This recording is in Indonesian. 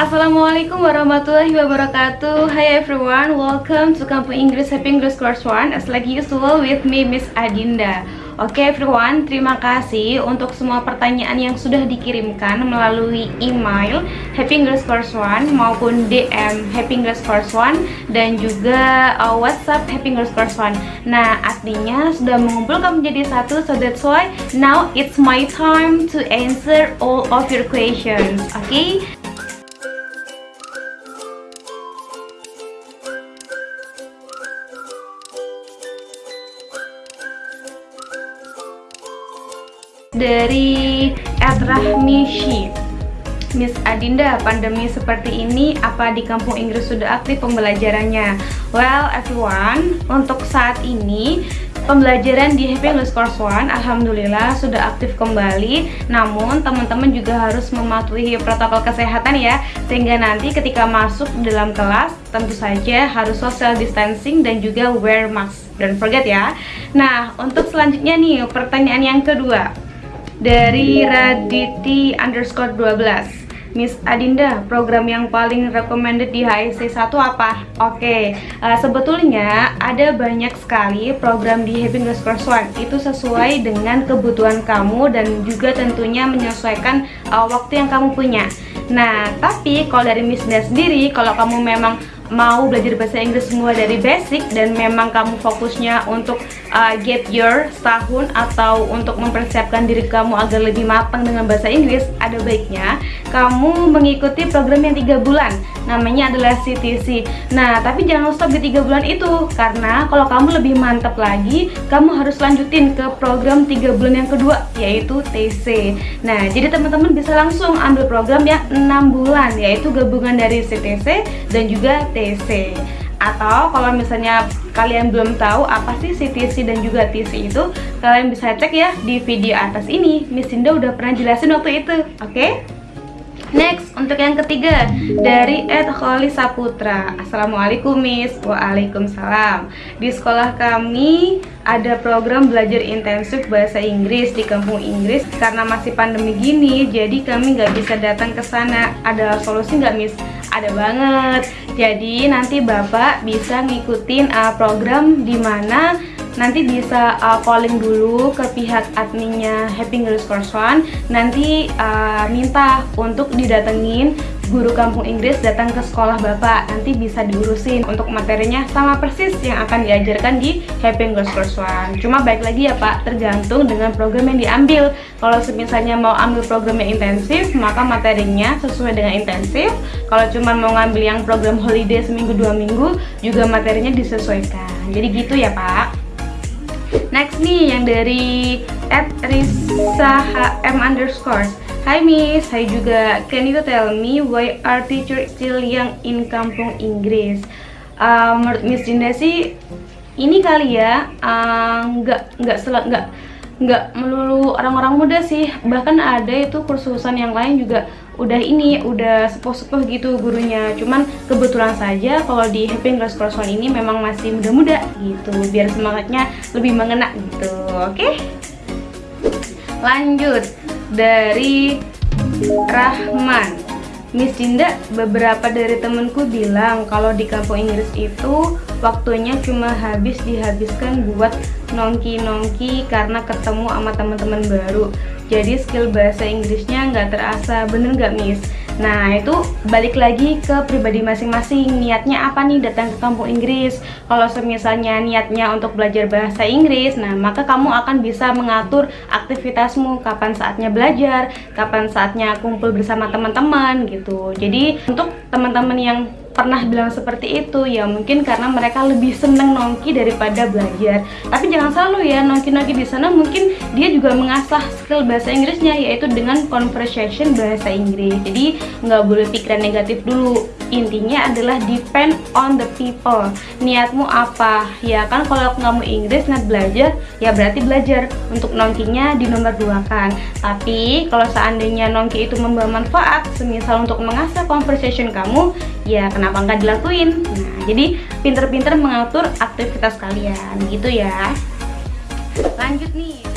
Assalamualaikum warahmatullahi wabarakatuh. Hi everyone, welcome to Kampung Inggris Happy English Course 1 As like usual with me Miss Adinda. Oke okay, everyone, terima kasih untuk semua pertanyaan yang sudah dikirimkan melalui email Happy English Course 1 maupun DM Happy English Course 1 dan juga uh, WhatsApp Happy English Course 1 Nah artinya sudah mengumpulkan menjadi satu so that's why now it's my time to answer all of your questions. Oke? okay? Dari Rahmishi Miss Adinda, pandemi seperti ini apa di kampung Inggris sudah aktif pembelajarannya? Well everyone, untuk saat ini pembelajaran di Happy English Course 1 Alhamdulillah sudah aktif kembali. Namun teman-teman juga harus mematuhi protokol kesehatan ya Sehingga nanti ketika masuk dalam kelas tentu saja harus social distancing dan juga wear mask. Don't forget ya. Nah untuk selanjutnya nih pertanyaan yang kedua dari Raditi underscore 12 Miss Adinda, program yang paling recommended di HSC 1 apa? Oke, okay. uh, sebetulnya ada banyak sekali program di Happy English Course 1 Itu sesuai dengan kebutuhan kamu dan juga tentunya menyesuaikan uh, waktu yang kamu punya Nah, tapi kalau dari Miss Adinda sendiri, kalau kamu memang mau belajar bahasa Inggris semua dari basic dan memang kamu fokusnya untuk uh, get your setahun atau untuk mempersiapkan diri kamu agar lebih matang dengan bahasa Inggris ada baiknya kamu mengikuti program yang tiga bulan. Namanya adalah CTC nah tapi jangan stop di tiga bulan itu karena kalau kamu lebih mantap lagi kamu harus lanjutin ke program tiga bulan yang kedua yaitu TC nah jadi teman-teman bisa langsung ambil program yang enam bulan yaitu gabungan dari CTC dan juga TC CTC atau kalau misalnya kalian belum tahu apa sih CTC dan juga TC itu kalian bisa cek ya di video atas ini Miss Indah udah pernah jelasin waktu itu oke okay? Next, untuk yang ketiga dari Ed Kholi Saputra. Assalamualaikum Miss. Waalaikumsalam. Di sekolah kami ada program belajar intensif bahasa Inggris di kampung Inggris. Karena masih pandemi gini, jadi kami nggak bisa datang ke sana. Ada solusi nggak Miss? Ada banget. Jadi nanti Bapak bisa ngikutin uh, program di mana nanti bisa uh, calling dulu ke pihak adminnya Happy English Course One. Nanti uh, minta untuk didatengin guru kampung Inggris datang ke sekolah bapak. Nanti bisa diurusin untuk materinya sama persis yang akan diajarkan di Happy English Course One. Cuma baik lagi ya pak tergantung dengan program yang diambil. Kalau misalnya mau ambil program yang intensif maka materinya sesuai dengan intensif. Kalau cuma mau ngambil yang program holiday seminggu dua minggu juga materinya disesuaikan. Jadi gitu ya pak Next nih yang dari at Risa HM underscore. Hai Miss, hai juga. Can you tell me why are teacher still young in kampung Inggris? Uh, menurut Miss Dinda sih ini kali ya uh, nggak nggak nggak nggak melulu orang-orang muda sih. Bahkan ada itu kursusan yang lain juga udah ini udah sepuh-sepuh gitu gurunya cuman kebetulan saja kalau di Happy English One ini memang masih muda-muda gitu biar semangatnya lebih mengena gitu oke okay? lanjut dari Rahman Miss Dinda, beberapa dari temenku bilang kalau di kampung Inggris itu waktunya cuma habis dihabiskan buat nongki-nongki karena ketemu sama teman-teman baru jadi skill bahasa Inggrisnya nggak terasa bener nggak Miss? Nah itu balik lagi ke pribadi masing-masing. Niatnya apa nih datang ke kampung Inggris? Kalau misalnya niatnya untuk belajar bahasa Inggris nah maka kamu akan bisa mengatur aktivitasmu. Kapan saatnya belajar? Kapan saatnya kumpul bersama teman-teman gitu. Jadi untuk teman-teman yang pernah bilang seperti itu ya mungkin karena mereka lebih seneng nongki daripada belajar. Tapi jangan selalu ya nongki-nongki di sana mungkin dia juga mengasah skill bahasa Inggrisnya yaitu dengan conversation bahasa Inggris. Jadi nggak boleh pikiran negatif dulu. Intinya adalah depend on the people. Niatmu apa? Ya kan kalau kamu Inggris niat belajar ya berarti belajar. Untuk nongkinya di nomor dua kan. Tapi kalau seandainya nongki itu membawa manfaat semisal untuk mengasah conversation kamu ya kenapa nggak dilakuin? Nah jadi pinter-pinter mengatur aktivitas kalian gitu ya. Lanjut nih